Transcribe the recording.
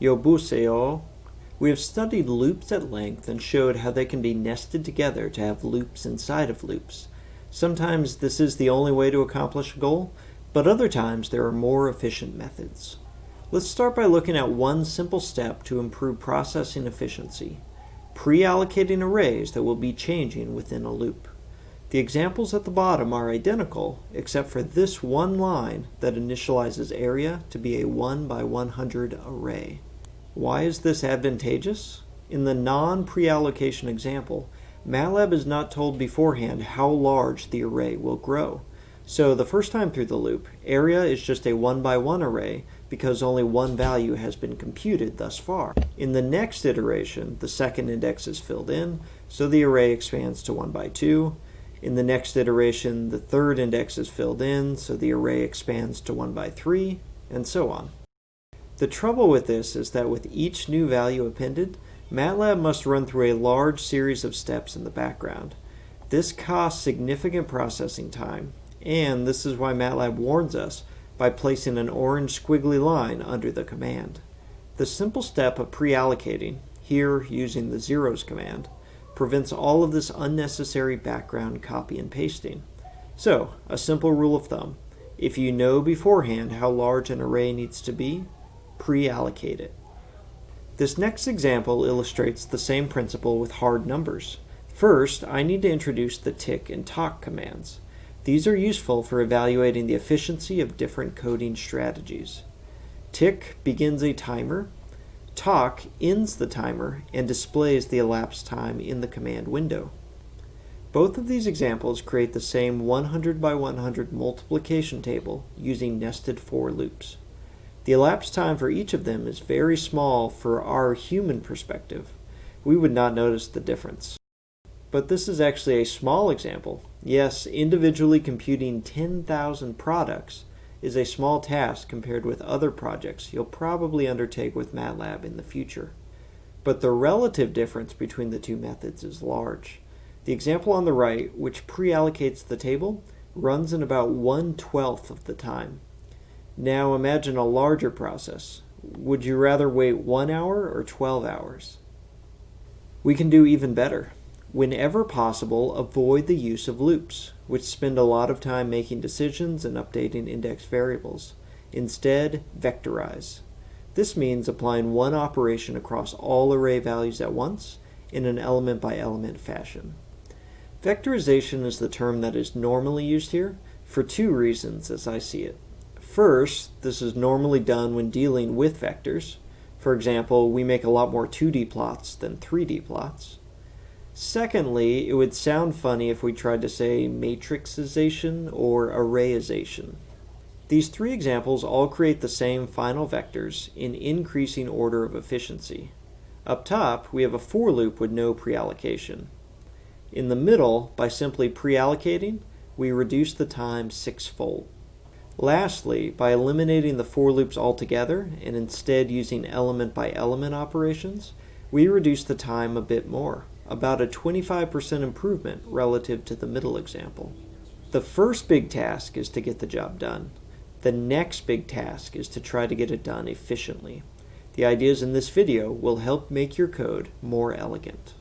Yobuseo. We have studied loops at length and showed how they can be nested together to have loops inside of loops. Sometimes this is the only way to accomplish a goal, but other times there are more efficient methods. Let's start by looking at one simple step to improve processing efficiency, pre-allocating arrays that will be changing within a loop. The examples at the bottom are identical, except for this one line that initializes area to be a 1 by 100 array. Why is this advantageous? In the non-pre-allocation example, MATLAB is not told beforehand how large the array will grow. So the first time through the loop, area is just a 1 by 1 array because only one value has been computed thus far. In the next iteration, the second index is filled in, so the array expands to 1 by 2. In the next iteration, the third index is filled in, so the array expands to 1 by 3, and so on. The trouble with this is that with each new value appended, MATLAB must run through a large series of steps in the background. This costs significant processing time, and this is why MATLAB warns us by placing an orange squiggly line under the command. The simple step of pre-allocating, here using the zeros command, prevents all of this unnecessary background copy and pasting. So, a simple rule of thumb, if you know beforehand how large an array needs to be, pre-allocate it. This next example illustrates the same principle with hard numbers. First, I need to introduce the tic and toc commands. These are useful for evaluating the efficiency of different coding strategies. Tic begins a timer, toc ends the timer and displays the elapsed time in the command window. Both of these examples create the same 100 by 100 multiplication table using nested for loops. The elapsed time for each of them is very small for our human perspective. We would not notice the difference. But this is actually a small example. Yes, individually computing 10,000 products is a small task compared with other projects you'll probably undertake with MATLAB in the future. But the relative difference between the two methods is large. The example on the right, which pre-allocates the table, runs in about one-twelfth of the time. Now imagine a larger process. Would you rather wait one hour or 12 hours? We can do even better. Whenever possible, avoid the use of loops, which spend a lot of time making decisions and updating index variables. Instead, vectorize. This means applying one operation across all array values at once in an element-by-element -element fashion. Vectorization is the term that is normally used here for two reasons as I see it. First, this is normally done when dealing with vectors. For example, we make a lot more 2D plots than 3D plots. Secondly, it would sound funny if we tried to say matrixization or arrayization. These three examples all create the same final vectors in increasing order of efficiency. Up top, we have a for loop with no preallocation. In the middle, by simply preallocating, we reduce the time sixfold. Lastly, by eliminating the for loops altogether and instead using element by element operations, we reduce the time a bit more, about a 25% improvement relative to the middle example. The first big task is to get the job done. The next big task is to try to get it done efficiently. The ideas in this video will help make your code more elegant.